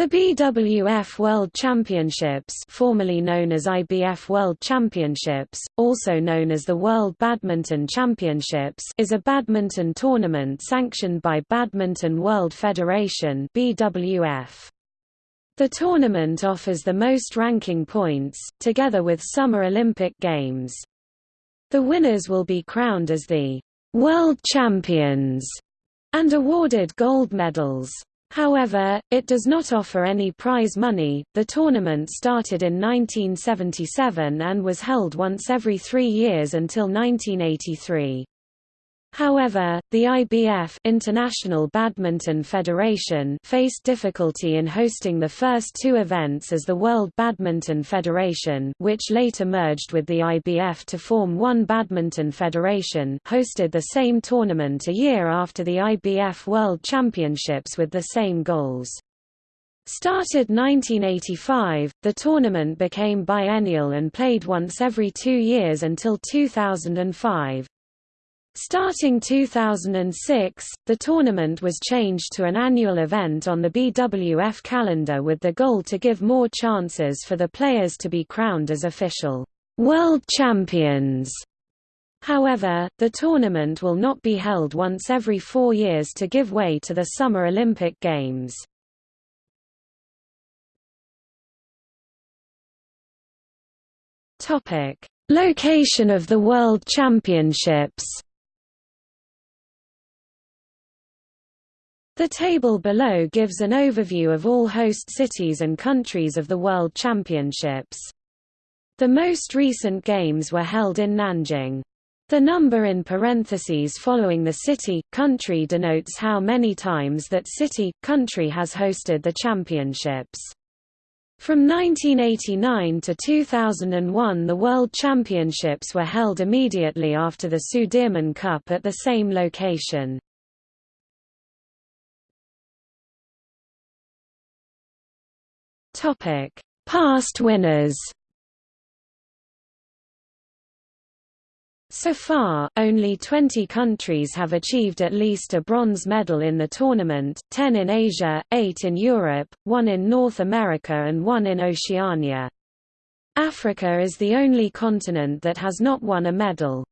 The BWF World Championships formerly known as IBF World Championships, also known as the World Badminton Championships is a badminton tournament sanctioned by Badminton World Federation BWF. The tournament offers the most ranking points, together with Summer Olympic Games. The winners will be crowned as the World Champions and awarded gold medals. However, it does not offer any prize money. The tournament started in 1977 and was held once every three years until 1983. However, the IBF International Badminton Federation faced difficulty in hosting the first two events as the World Badminton Federation which later merged with the IBF to form one badminton federation hosted the same tournament a year after the IBF World Championships with the same goals. Started 1985, the tournament became biennial and played once every two years until 2005. Starting 2006, the tournament was changed to an annual event on the BWF calendar with the goal to give more chances for the players to be crowned as official world champions. However, the tournament will not be held once every four years to give way to the Summer Olympic Games. Location of the World Championships The table below gives an overview of all host cities and countries of the World Championships. The most recent games were held in Nanjing. The number in parentheses following the city, country denotes how many times that city, country has hosted the championships. From 1989 to 2001 the World Championships were held immediately after the Sudirman Cup at the same location. Topic: Past winners. So far, only 20 countries have achieved at least a bronze medal in the tournament, 10 in Asia, 8 in Europe, 1 in North America and 1 in Oceania. Africa is the only continent that has not won a medal.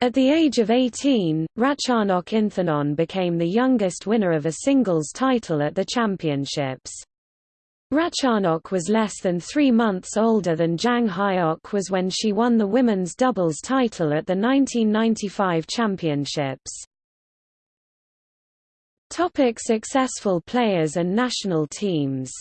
At the age of 18, Ratchanok Inthapong became the youngest winner of a singles title at the championships. Ratchanok was less than three months older than Jang Hye-ock was when she won the women's doubles title at the 1995 championships. Topic successful players and national teams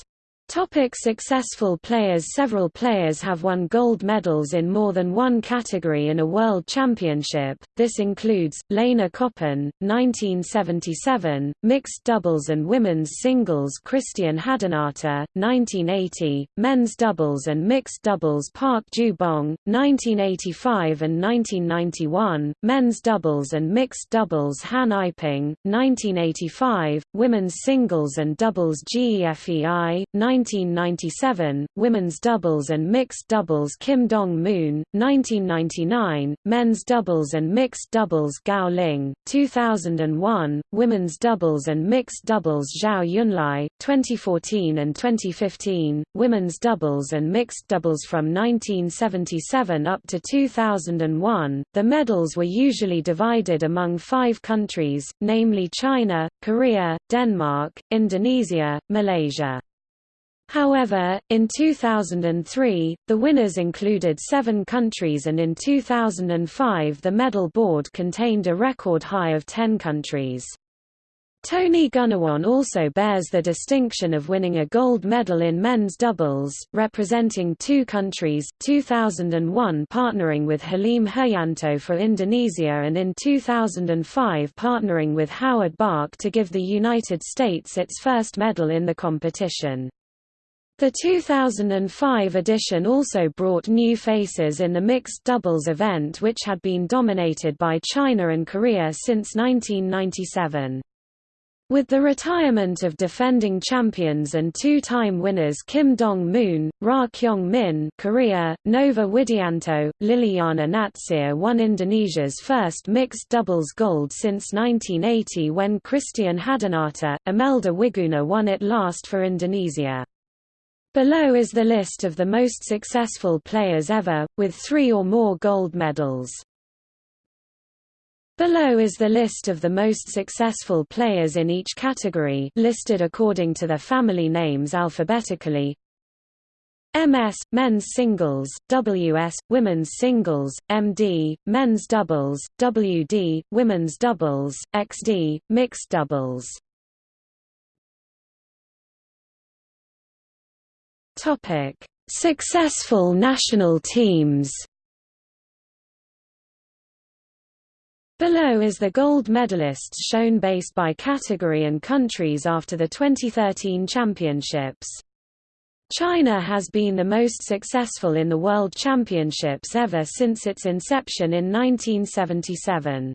Topic successful players Several players have won gold medals in more than one category in a world championship, this includes, Lena Koppen, 1977, mixed doubles and women's singles Christian Hadinata, 1980, men's doubles and mixed doubles Park Ju-bong, 1985 and 1991, men's doubles and mixed doubles Han Aiping, 1985, women's singles and doubles Ge Fei, 1997, women's doubles and mixed doubles Kim Dong-moon, 1999, men's doubles and mixed doubles Gao Ling, 2001, women's doubles and mixed doubles Zhao Yunlei, 2014 and 2015, women's doubles and mixed doubles from 1977 up to 2001. The medals were usually divided among five countries, namely China, Korea, Denmark, Indonesia, Malaysia. However, in 2003, the winners included seven countries and in 2005 the medal board contained a record high of 10 countries. Tony Gunawan also bears the distinction of winning a gold medal in men's doubles, representing two countries, 2001 partnering with Halim Haryanto for Indonesia and in 2005 partnering with Howard Bach to give the United States its first medal in the competition. The 2005 edition also brought new faces in the mixed doubles event which had been dominated by China and Korea since 1997. With the retirement of defending champions and two-time winners Kim Dong-moon, Ra Kyung-min Korea, Nova Widianto, Lilyana Natsir won Indonesia's first mixed doubles gold since 1980 when Christian Hadinata, Imelda Wiguna won it last for Indonesia. Below is the list of the most successful players ever, with three or more gold medals. Below is the list of the most successful players in each category listed according to their family names alphabetically. MS, men's singles, WS, women's singles, MD, men's doubles, WD, women's doubles, XD, mixed doubles. Topic: Successful national teams Below is the gold medalists shown based by category and countries after the 2013 championships. China has been the most successful in the World Championships ever since its inception in 1977.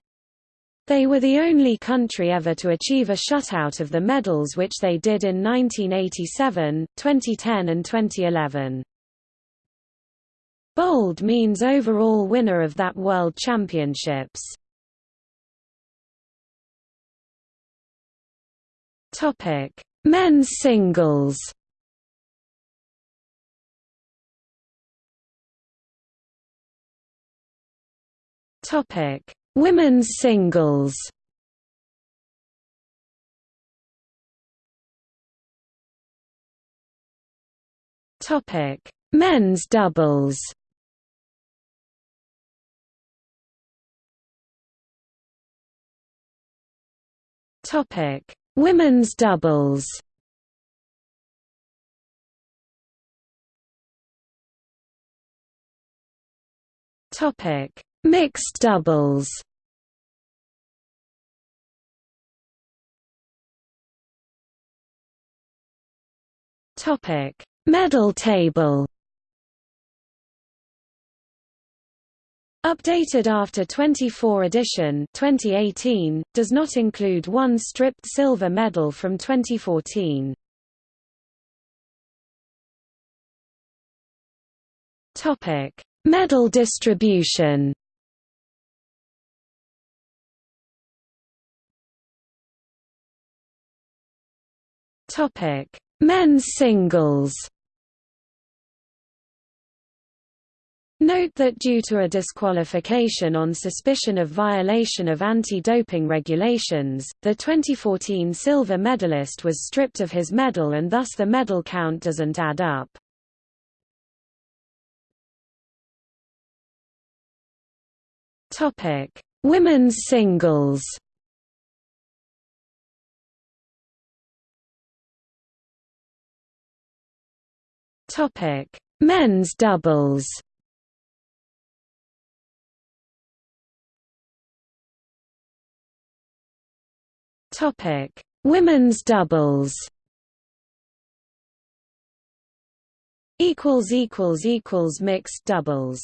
They were the only country ever to achieve a shutout of the medals which they did in 1987, 2010 and 2011. Bold means overall winner of that World Championships. Topic: Men's singles. Topic: Women's singles. Topic: Men's doubles. Topic: Women's doubles Topic: Mixed doubles. Topic: Medal table. Updated after 24 edition 2018, does not include one stripped silver medal from 2014. Topic: Medal distribution. Topic: Men's singles. Note that due to a disqualification on suspicion of violation of anti-doping regulations, the 2014 silver medalist was stripped of his medal and thus the medal count doesn't add up. Women's singles. Topic: Men's doubles. Topic: Women's doubles. Equals equals equals mixed doubles.